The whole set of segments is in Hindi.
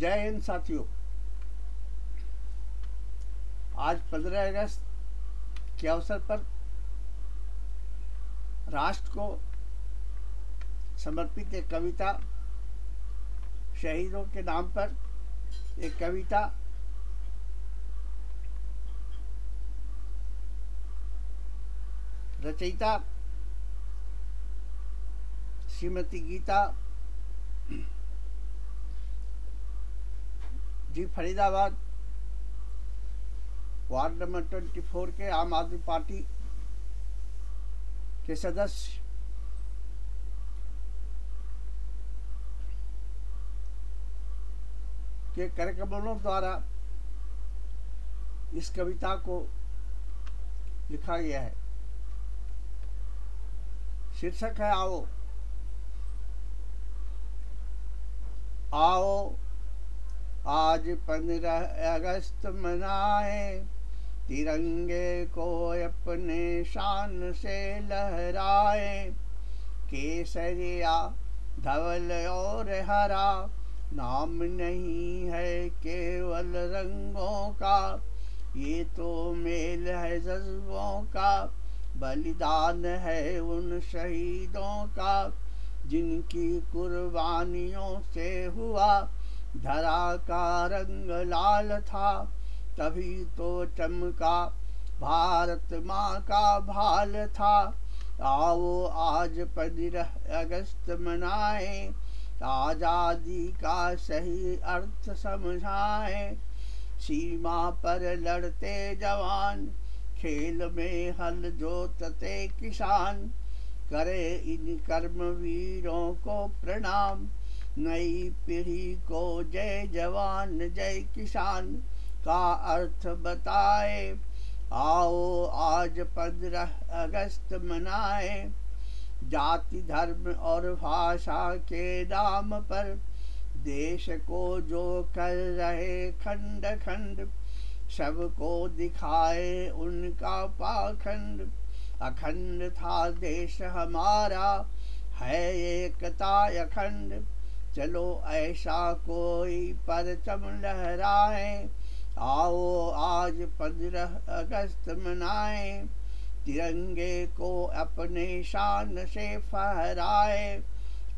जय हिंद साथियों। आज 15 अगस्त के अवसर पर राष्ट्र को समर्पित एक कविता, शहीदों के नाम पर एक कविता, रचयिता Shrimati Geeta ji, Faridabad ward number twenty four के आम आदमी पार्टी के सदस्य के कार्यक्रमों द्वारा इस कविता को लिखा गया है। शीर्षक है आओ। आओ आज पंद्रह अगस्त मनाए। तिरंगे को अपने शान से लहराए। केसरिया, धवल और हरा। नाम नहीं है केवल रंगों का। ये तो मेल है जज्बों का। बलिदान है उन शहीदों का। जिनकी कुर्बानियों से हुआ धरा का रंग लाल था, तभी तो चमका। भारत माँ का भाल था, आओ आज पंद्रह अगस्त मनाए। आज़ादी का सही अर्थ समझाए। सीमा पर लड़ते जवान, खेल में हल जोतते किसान। करे इन कर्मवीरों को प्रणाम। नई पीढ़ी को जय जवान, जय किसान का अर्थ बताए। आओ आज पंद्रह अगस्त मनाए। जाति, धर्म और भाषा के नाम पर देश को जो कर रहे खंड खंड, सबको दिखाए उनका पाखंड। अखंड था देश हमारा, है एकता अखंड। चलो ऐसा कोई परचम लहराए, आओ आज पंद्रह अगस्त मनाए। तिरंगे को अपने शान से फहराए।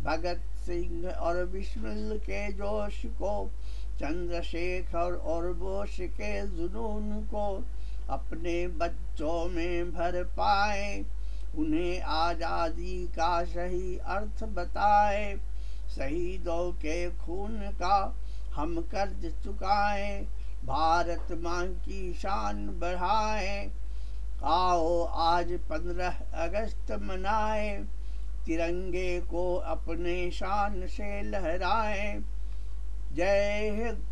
भगत सिंह और बिस्मिल के जोश को, चंद्रशेखर और बोश के जुनून को अपने बच्चों में भर पाए। उन्हें आज़ादी का सही अर्थ बताए। शहीदों के खून का हम कर्ज चुकाए, भारत माँ की शान बढ़ाए। आओ आज पंद्रह अगस्त मनाए, तिरंगे को अपने शान से लहराए। जय हिंद।